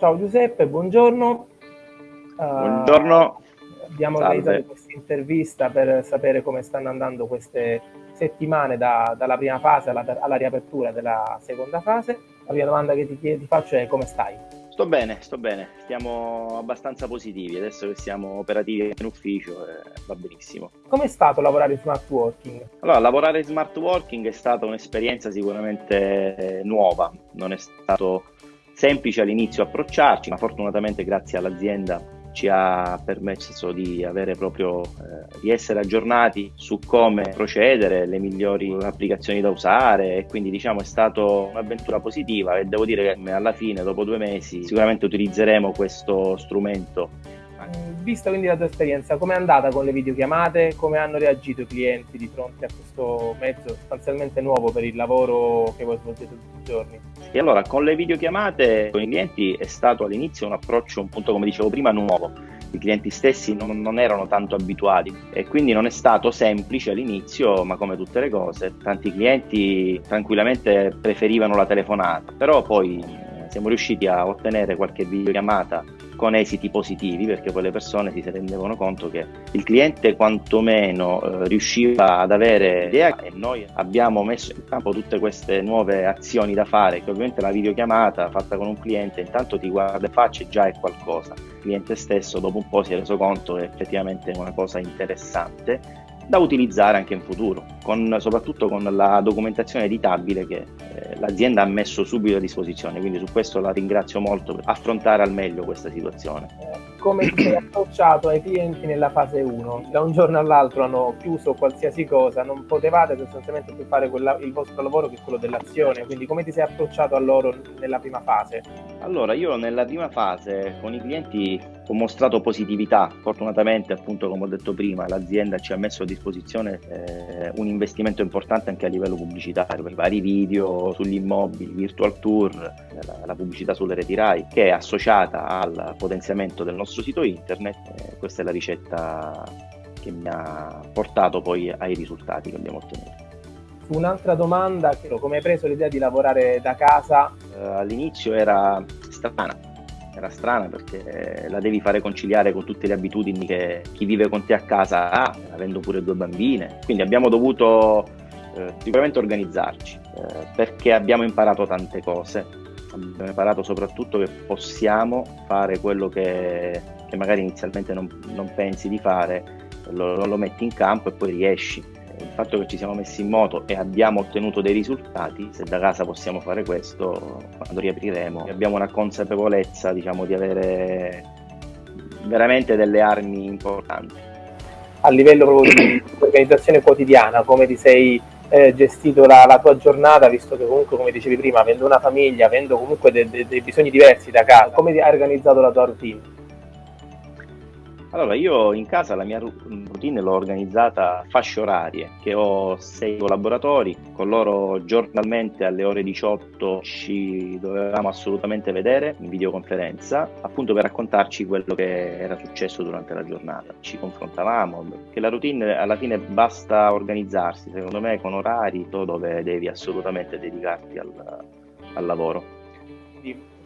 Ciao Giuseppe, buongiorno. Buongiorno. Uh, abbiamo Salve. organizzato questa intervista per sapere come stanno andando queste settimane da, dalla prima fase alla, alla, riapertura della seconda fase. La prima domanda che ti, ti faccio è come stai? Sto bene, sto bene, stiamo abbastanza positivi, adesso che siamo operativi in ufficio eh, va benissimo. Com'è stato lavorare in smart working? Allora, lavorare in smart working è stata un'esperienza sicuramente nuova, non è stato semplice all'inizio approcciarci, ma fortunatamente grazie all'azienda ci ha permesso di proprio eh, di essere aggiornati su come procedere, le migliori applicazioni da usare e quindi diciamo è stata un'avventura positiva e devo dire che alla fine dopo due mesi sicuramente utilizzeremo questo strumento vista quindi la tua esperienza, com'è andata con le videochiamate? Come hanno reagito i clienti di fronte a questo mezzo sostanzialmente nuovo per il lavoro che voi svolgete tutti i giorni? E allora, con le videochiamate con i clienti è stato all'inizio un approccio, un punto come dicevo prima, nuovo. I clienti stessi non, non erano tanto abituati e quindi non è stato semplice all'inizio, ma come tutte le cose, tanti clienti tranquillamente preferivano la telefonata, però poi siamo riusciti a ottenere qualche videochiamata con esiti positivi perché poi le persone si rendevano conto che il cliente quantomeno eh, riusciva ad avere idea e noi abbiamo messo in campo tutte queste nuove azioni da fare che ovviamente la videochiamata fatta con un cliente intanto ti guarda in faccia e già è qualcosa. Il cliente stesso dopo un po' si è reso conto che effettivamente è una cosa interessante da utilizzare anche in futuro, con, soprattutto con la documentazione editabile che eh, l'azienda ha messo subito a disposizione, quindi su questo la ringrazio molto per affrontare al meglio questa situazione. Come ti sei approcciato ai clienti nella fase 1? Da un giorno all'altro hanno chiuso qualsiasi cosa, non potevate sostanzialmente più fare quella, il vostro lavoro che quello dell'azione, quindi come ti sei approcciato a loro nella prima fase? Allora, io nella prima fase con i clienti ho mostrato positività, fortunatamente appunto come ho detto prima l'azienda ci ha messo a disposizione eh, un investimento importante anche a livello pubblicitario per vari video sugli immobili, virtual tour, la, la pubblicità sulle reti RAI che è associata al potenziamento del nostro sito internet, eh, questa è la ricetta che mi ha portato poi ai risultati che abbiamo ottenuto. Un'altra domanda, come hai preso l'idea di lavorare da casa? Eh, all'inizio era strana, era strana perché la devi fare conciliare con tutte le abitudini che chi vive con te a casa ha, avendo pure due bambine. Quindi abbiamo dovuto eh, sicuramente organizzarci eh, perché abbiamo imparato tante cose. Abbiamo imparato soprattutto che possiamo fare quello che, che magari inizialmente non, non, pensi di fare, lo, lo metti in campo e poi riesci il fatto che ci siamo messi in moto e abbiamo ottenuto dei risultati, se da casa possiamo fare questo, quando riapriremo, abbiamo una consapevolezza diciamo, di avere veramente delle armi importanti. A livello proprio di organizzazione quotidiana, come ti sei eh, gestito la, la, tua giornata, visto che comunque, come dicevi prima, avendo una famiglia, avendo comunque dei de, de bisogni diversi da casa, come hai organizzato la tua routine? Allora, io in casa la mia routine l'ho organizzata a fasce orarie, che ho sei collaboratori, con loro giornalmente alle ore 18 ci dovevamo assolutamente vedere in videoconferenza, appunto per raccontarci quello che era successo durante la giornata. Ci confrontavamo, che la routine alla fine basta organizzarsi, secondo me, con orari dove devi assolutamente dedicarti al, al lavoro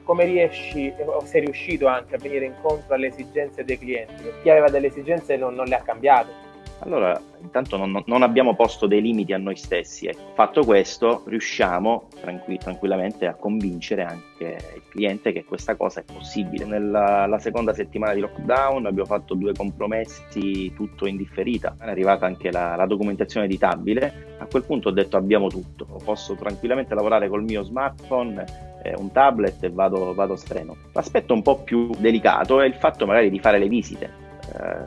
come riesci o sei riuscito anche a venire incontro alle esigenze dei clienti? Chi aveva delle esigenze non, non le ha cambiate. Allora, intanto non, non, abbiamo posto dei limiti a noi stessi. Ecco. Fatto questo, riusciamo tranqu- tranquillamente a convincere anche il cliente che questa cosa è possibile. Nella seconda settimana di lockdown abbiamo fatto due compromessi, tutto in differita. È arrivata anche la, la documentazione editabile. A quel punto ho detto abbiamo tutto. Posso tranquillamente lavorare col mio smartphone eh, un tablet e vado, vado sereno. L'aspetto un po' più delicato è il fatto magari di fare le visite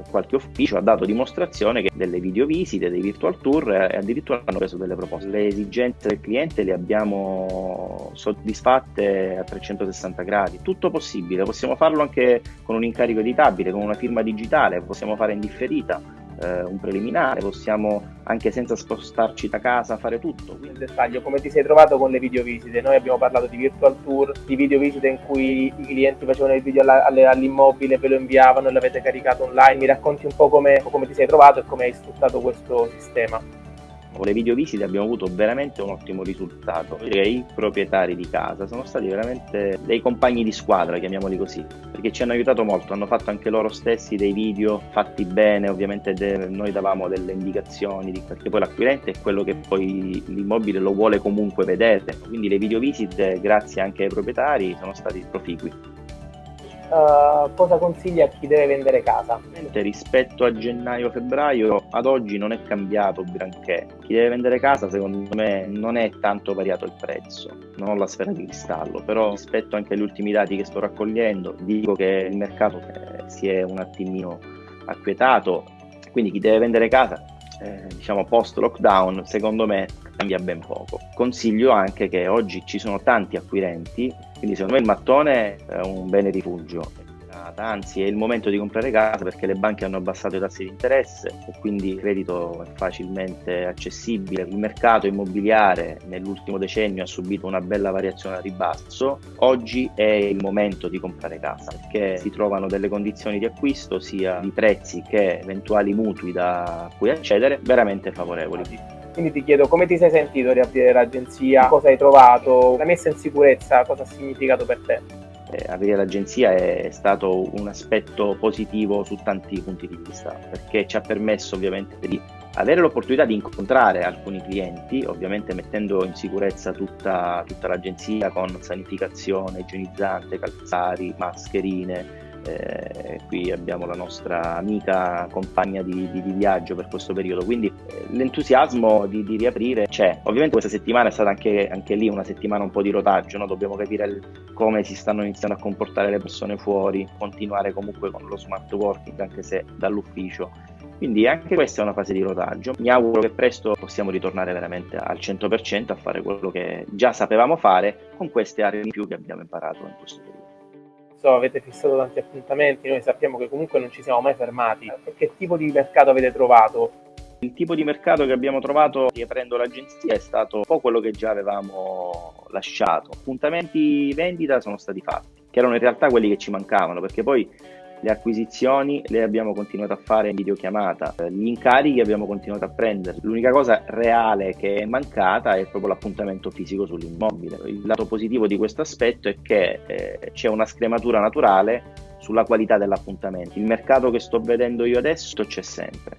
qualche ufficio ha dato dimostrazione che delle videovisite, dei virtual tour eh, e addirittura hanno preso delle proposte. Le esigenze del cliente le abbiamo soddisfatte a 360 gradi, tutto possibile, possiamo farlo anche con un incarico editabile, con una firma digitale, possiamo fare in differita eh, un preliminare, possiamo anche senza spostarci da casa fare tutto. Nel dettaglio, come ti sei trovato con le videovisite? Noi abbiamo parlato di virtual tour, di videovisite in cui i clienti facevano il video all'immobile, ve lo inviavano e l'avete caricato online. Mi racconti un po' come, come ti sei trovato e come hai sfruttato questo sistema? Con le videovisite abbiamo avuto veramente un ottimo risultato. I proprietari di casa sono stati veramente dei compagni di squadra, chiamiamoli così, perché ci hanno aiutato molto, hanno fatto anche loro stessi dei video fatti bene, ovviamente noi davamo delle indicazioni, perché poi l'acquirente è quello che poi l'immobile lo vuole comunque vedere, quindi le videovisite grazie anche ai proprietari sono stati proficui. Uh, cosa consiglia a chi deve vendere casa? Rispetto a gennaio-febbraio, ad oggi non è cambiato granché. Chi deve vendere casa, secondo me, non è tanto variato il prezzo. Non ho la sfera di cristallo, però rispetto anche agli ultimi dati che sto raccogliendo, dico che il mercato eh, si è un attimino acquietato. Quindi chi deve vendere casa, eh, diciamo post lockdown, secondo me cambia ben poco. Consiglio anche che oggi ci sono tanti acquirenti, quindi secondo me il mattone è un bene rifugio. Anzi, è il momento di comprare casa perché le banche hanno abbassato i tassi di interesse e quindi il credito è facilmente accessibile. Il mercato immobiliare nell'ultimo decennio ha subito una bella variazione a ribasso. Oggi è il momento di comprare casa perché si trovano delle condizioni di acquisto, sia di prezzi che eventuali mutui da cui accedere, veramente favorevoli. Quindi ti chiedo come ti sei sentito riaprire l'agenzia, cosa hai trovato, la messa in sicurezza, cosa ha significato per te? Eh, aprire l'agenzia è stato un aspetto positivo su tanti punti di vista, perché ci ha permesso ovviamente di avere l'opportunità di incontrare alcuni clienti, ovviamente mettendo in sicurezza tutta, tutta l'agenzia con sanificazione, igienizzante, calzari, mascherine, eh, qui abbiamo la nostra amica compagna di, di, di viaggio per questo periodo, quindi eh, l'entusiasmo di, di, riaprire c'è. Ovviamente questa settimana è stata anche, anche lì una settimana un po' di rotaggio, no? dobbiamo capire il, come si stanno iniziando a comportare le persone fuori, continuare comunque con lo smart working anche se dall'ufficio. Quindi anche questa è una fase di rotaggio. Mi auguro che presto possiamo ritornare veramente al 100% a fare quello che già sapevamo fare con queste aree in più che abbiamo imparato in questo periodo so, avete fissato tanti appuntamenti, noi sappiamo che comunque non ci siamo mai fermati. Che tipo di mercato avete trovato? Il tipo di mercato che abbiamo trovato riaprendo l'agenzia è stato un po' quello che già avevamo lasciato. Appuntamenti vendita sono stati fatti, che erano in realtà quelli che ci mancavano, perché poi le acquisizioni le abbiamo continuato a fare in videochiamata, gli incarichi abbiamo continuato a prendere. L'unica cosa reale che è mancata è proprio l'appuntamento fisico sull'immobile. Il lato positivo di questo aspetto è che eh, c'è una scrematura naturale sulla qualità dell'appuntamento. Il mercato che sto vedendo io adesso c'è sempre.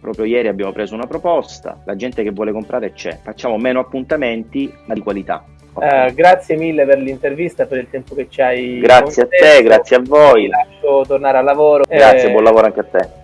Proprio ieri abbiamo preso una proposta, la gente che vuole comprare c'è. Facciamo meno appuntamenti, ma di qualità. Eh, grazie mille per l'intervista per il tempo che ci hai Grazie a te, grazie a voi. Ti lascio tornare al lavoro. Grazie, eh, buon lavoro anche a te.